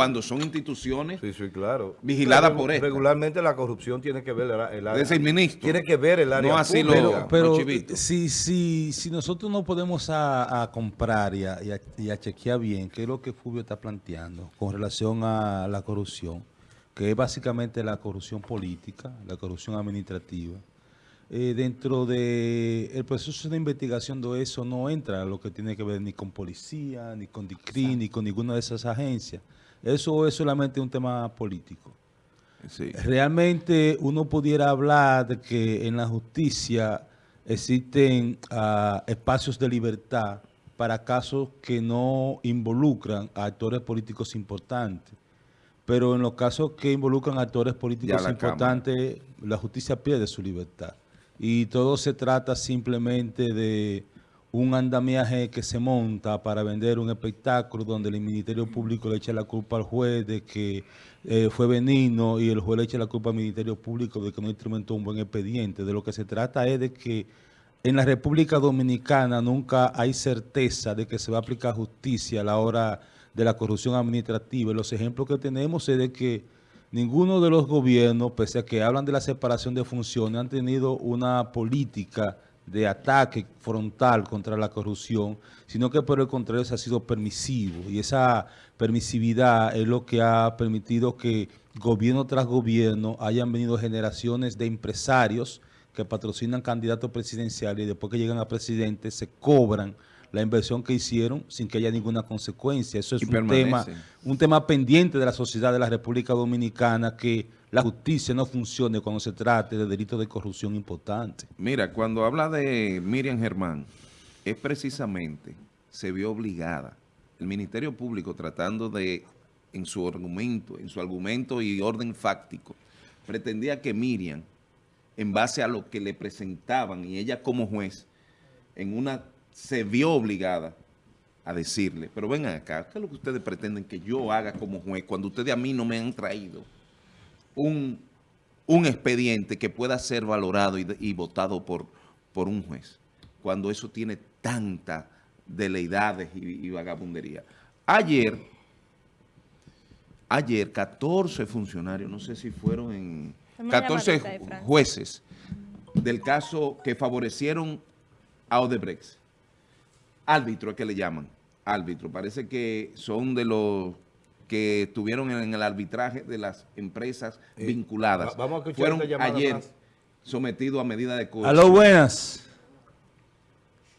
cuando son instituciones Sí, sí, claro. vigiladas Pero por esta. Regularmente la corrupción tiene que ver el, el área. Es decir, ministro. Tiene que ver el área No así lo-. Pero si, si, si nosotros no podemos a, a comprar y a, y a- y a chequear bien qué es lo que Fulvio está planteando con relación a la corrupción, que es básicamente la corrupción política, la corrupción administrativa, eh, dentro del el proceso de investigación de eso no entra lo que tiene que ver ni con policía, ni con DICRI, ni con ninguna de esas agencias. Eso es solamente un tema político. Sí. Realmente uno pudiera hablar de que en la justicia existen ah, espacios de libertad para casos que no involucran a actores políticos importantes. Pero en los casos que involucran a actores políticos la importantes, la justicia pierde su libertad. Y todo se trata simplemente de un andamiaje que se monta para vender un espectáculo donde el Ministerio Público le echa la culpa al juez de que eh, fue benigno y el juez le echa la culpa al Ministerio Público de que no instrumentó un buen expediente. De lo que se trata es de que en la República Dominicana nunca hay certeza de que se va a aplicar justicia a la hora de la corrupción administrativa. Los ejemplos que tenemos es de que ninguno de los gobiernos, pese a que hablan de la separación de funciones, han tenido una política de ataque frontal contra la corrupción, sino que por el contrario se ha sido permisivo. Y esa permisividad es lo que ha permitido que gobierno tras gobierno hayan venido generaciones de empresarios que patrocinan candidatos presidenciales y después que llegan a presidente se cobran la inversión que hicieron sin que haya ninguna consecuencia. Eso es Y un tema, un tema pendiente de la sociedad de la República Dominicana que la justicia no funcione cuando se trate de delitos de corrupción importantes. Mira, cuando habla de Miriam Germán, es precisamente, se vio obligada, el Ministerio Público tratando de, en su argumento, en su argumento y orden fáctico, pretendía que Miriam, en base a lo que le presentaban y ella como juez, en una, se vio obligada a decirle, pero vengan acá, ¿qué es lo que ustedes pretenden que yo haga como juez cuando ustedes a mí no me han traído un, un expediente que pueda ser valorado y, y votado por, por un juez, cuando eso tiene tantas deleidades y, y vagabundería. Ayer, ayer 14 funcionarios, no sé si fueron en Una 14 llamadita de Francia. jueces del caso que favorecieron a Odebrecht. Árbitro es que le llaman, árbitro. Parece que son de los que estuvieron en el arbitraje de las empresas Eh, vinculadas. va- vamos a escuchar Fueron ayer más. sometidos a medida de coerción. Aló, buenas.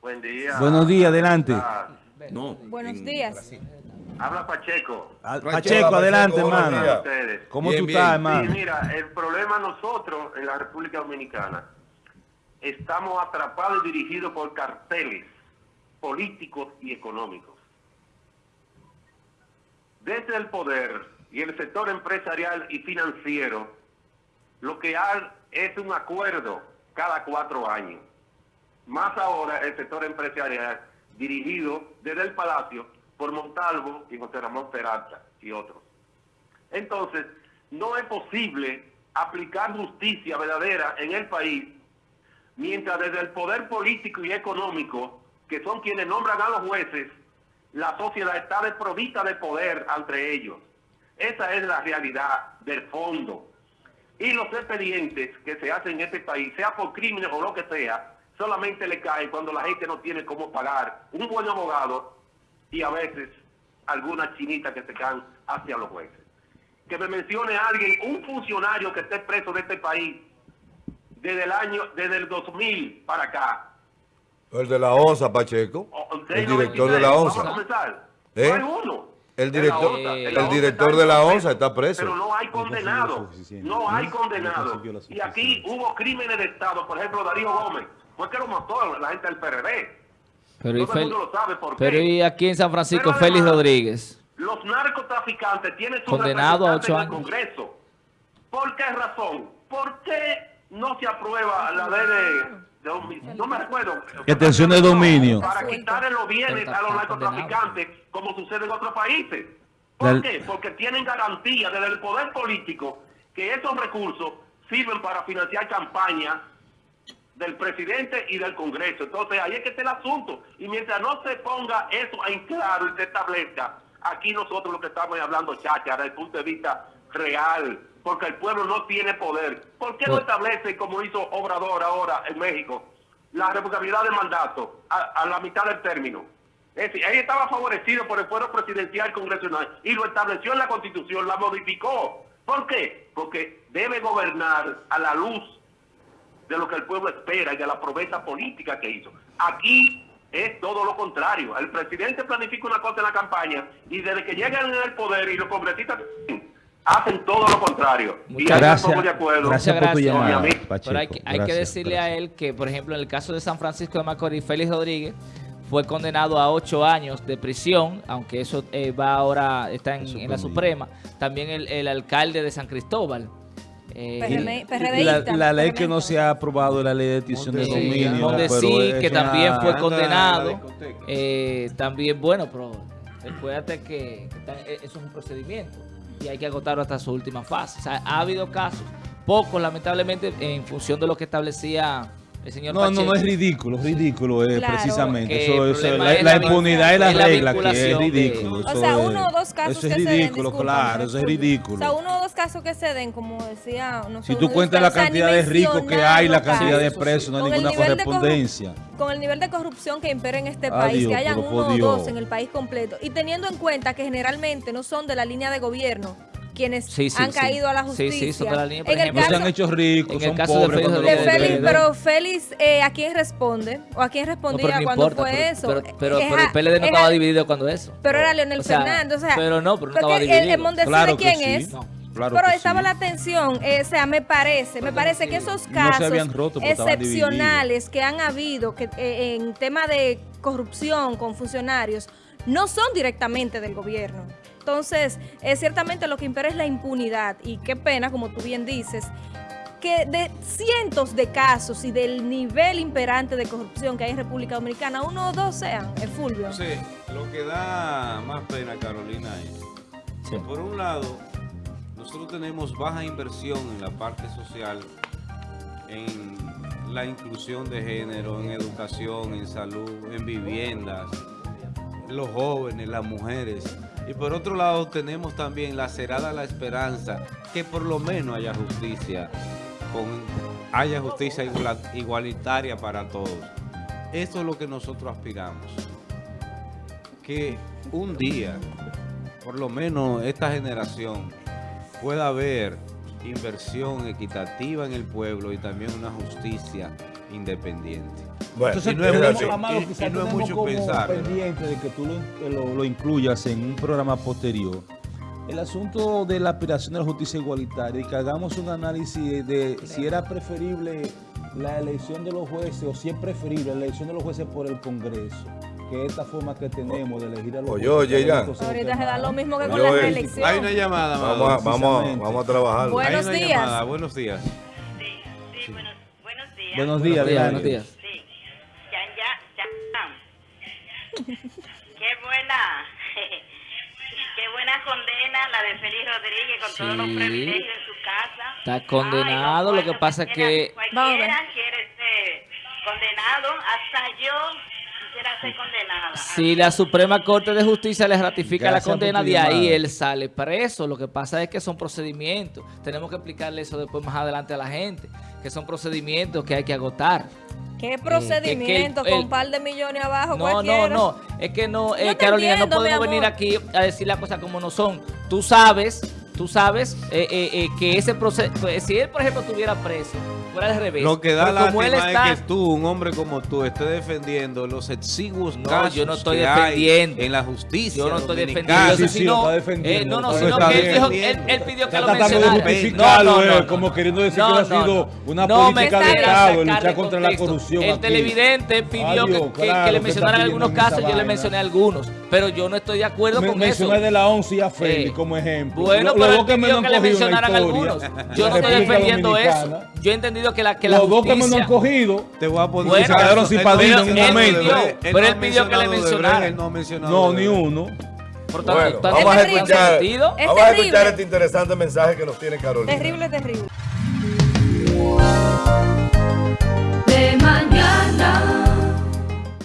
Buen día. Buenos días, adelante. Ah, No, Buenos en días. Brasil. Habla Pacheco. Pacheco, Pacheco, adelante, hermano. ¿Cómo Bien, tú bien. estás, Sí, hermano? mira, el problema nosotros en la República Dominicana estamos atrapados y dirigidos por carteles políticos y económicos. Desde el poder y el sector empresarial y financiero, lo que hay es un acuerdo cada cuatro años. Más ahora el sector empresarial dirigido desde el Palacio por Montalvo y José Ramón Peralta y otros. Entonces, no es posible aplicar justicia verdadera en el país mientras desde el poder político y económico, que son quienes nombran a los jueces, la sociedad está desprovista de poder entre ellos. Esa es la realidad del fondo. Y los expedientes que se hacen en este país, sea por crímenes o lo que sea, solamente le caen cuando la gente no tiene cómo pagar un buen abogado y a veces algunas chinitas que se caen hacia los jueces. Que me mencione alguien, un funcionario que esté preso de este país desde el año, desde el 2000 para acá. El de la ONSA, Pacheco. El director de la Vamos ONSA. a comenzar. ¿Eh? No hay uno. El director- el director de la ONSA está preso. Pero no hay condenado. No hay No condenado. consiguió la Y aquí hubo crímenes de Estado. Por ejemplo, Darío Gómez. Fue que lo mató la gente del PRD. Pero, y Todo el Fel- mundo lo sabe por pero qué. y aquí en San Francisco, Félix Rodríguez. Los narcotraficantes tienen su Condenado a en el. Congreso. ¿Por qué razón? ¿Por qué no se aprueba la ley de, de domi- no me recuerdo. Extensión de dominio. Para quitarle los bienes a los narcotraficantes, como sucede en otros países. ¿Por qué? Porque tienen garantía desde el poder político que esos recursos sirven para financiar campañas del presidente y del Congreso. Entonces ahí es que está el asunto. Y mientras no se ponga eso en claro y se establezca, Aquí nosotros lo que estamos hablando, chacha, desde el punto de vista real, porque el pueblo no tiene poder. ¿Por qué no Pues- establece, como hizo Obrador ahora en México, la revocabilidad de mandato a, a la mitad del término? Es decir, él estaba favorecido por el fuero presidencial congresional y lo estableció en la Constitución, la modificó. ¿Por qué? Porque debe gobernar a la luz de lo que el pueblo espera y de la promesa política que hizo. Aquí es todo lo contrario. El presidente planifica una cosa en la campaña y desde que llegan al poder y los congresistas hacen todo lo contrario. y Muchas me gracias. de acuerdo Gracias por tu llamada. Pacheco. Pero hay que, hay que decirle gracias. a él que, por ejemplo, en el caso de San Francisco de Macorís, Félix Rodríguez fue condenado a ocho años de prisión, aunque eso eh, va ahora, está en, en la. Suprema. También el, el alcalde de San Cristóbal. eh, PRM, Y La, la ley que no se ha aprobado es la ley de extinción de dominio. donde pero sí, es que una- también fue condenado. Eh, también, bueno, pero recuérdate que, que está- eh, eso es un procedimiento y hay que agotarlo hasta su última fase. O sea, ha habido casos, pocos lamentablemente, en función de lo que establecía el señor No, no, no es ridículo, ridículo es Claro. precisamente. Eso, eso, la, es la la impunidad es la regla que es de- ridículo. O eso sea, es- uno o dos casos Eso es que se den, ridículo, disculpa, claro, eso es ridículo. O sea, uno o dos casos que se den, como decía... No Si tú de cuentas la cantidad de ricos que hay, la cantidad de presos, no hay ninguna de correspondencia. Con el nivel de corrupción que impera en este Adiós, país, que hayan uno o dos en el país completo, y teniendo en cuenta que generalmente no son de la línea de gobierno quienes Sí, sí, han sí. caído a la justicia. sí, son de la línea, por en el. No se caso, han hecho ricos, en el son caso de pobres Félix de Rodríguez, Félix, pero Félix, eh, ¿a quién responde? ¿O a quién respondía no cuando importa, fue pero, eso? pero, pero, Es pero el PLD no es estaba dividido cuando eso. Pero era Leonel O sea, Fernández, o sea, pero no, pero no estaba dividido. El, Mondesi Claro de quién sí. es. No, claro pero estaba sí. la tensión, eh, o sea, me parece, me parece que esos casos roto excepcionales que han habido que eh, en tema de corrupción con funcionarios no son directamente del gobierno. Entonces, eh, ciertamente lo que impera es la impunidad y qué pena, como tú bien dices, que de cientos de casos y del nivel imperante de corrupción que hay en República Dominicana, uno o dos sean, el Fulvio. Sí, lo que da más pena, Carolina, es Sí. que por un lado, nosotros tenemos baja inversión en la parte social, en la inclusión de género, en educación, en salud, en viviendas, los jóvenes, las mujeres. Y por otro lado, tenemos también lacerada la esperanza que por lo menos haya justicia, con, haya justicia igualitaria para todos. Eso es lo que nosotros aspiramos que un día, por lo menos esta generación, pueda haber inversión equitativa en el pueblo y también una justicia independiente. Bueno, Entonces, no es mucho- Amado, y- y no es mucho como pensar, pendiente de que tú lo, lo- lo incluyas en un programa posterior. El asunto de la aspiración de la justicia igualitaria y que hagamos un análisis de si era preferible la elección de los jueces o si es preferible la elección de los jueces por el Congreso, que esta forma que tenemos de elegir a los Oye, oye. Entonces, Ahorita se da lo mismo que con Oye, la oye. reelección. Hay una llamada. Vamos a, vamos, vamos a trabajar. Buenos una días. llamada. Buenos días. Sí, sí, buenos, buenos días. Buenos días, Buenos días, buenos días. Sí, ya, ya, ya. Qué buena, qué buena condena la de Félix Rodríguez con todos los privilegios en su casa. Está condenado, Ay, lo que pasa es que- cualquiera- Vamos a ver. Cualquiera quiere ser condenado, hasta yo quisiera ser condenada. Si la Suprema Corte de Justicia le ratifica Gracias la condena, de ahí llamada. él sale preso. Lo que pasa es que son procedimientos. Tenemos que explicarle eso después más adelante a la gente, que son procedimientos que hay que agotar. ¿Qué procedimiento el- con un par de millones abajo? No, no, cualquiera? no. Es que no, eh, Carolina, entiendo, no podemos venir aquí a decir las cosas como no son. Tú sabes, tú sabes eh, eh, eh, que ese proceso, si él, por ejemplo, estuviera preso, fuera al revés. Lo que da lástima está, es que tú, un hombre como tú, estés defendiendo los exiguos No, casos yo no estoy que hay defendiendo. en la justicia Yo no estoy defendiendo Sí, sí, sino, lo está defendiendo, eh, no, no, sino está que él, dijo, él, él pidió que Está lo tratando de mencionara. justificarlo, eh, no, como queriendo decir No, que ha no, sido no. una No, política de Estado, luchar contra la corrupción El televidente pidió que, le mencionaran algunos casos, yo le mencioné algunos, pero yo no estoy de acuerdo Me, con mencioné eso. de la 11 y a Félix Eh, como ejemplo. Bueno, Lo- pero los él dos que pidió menos que han le la mencionaran algunos. Yo no estoy defendiendo eso. Yo he entendido que la, que la Los dos que justicia... han cogido. Te voy a poner Bueno, caso. quedaron sin padrino en un momento. Pero no él pidió que le mencionado de mencionara. Brecht, él no ni uno. Por tanto, Bueno, tanto vamos a escuchar. Es vamos a escuchar este interesante mensaje que nos tiene Carolina. Terrible, terrible. de mañana.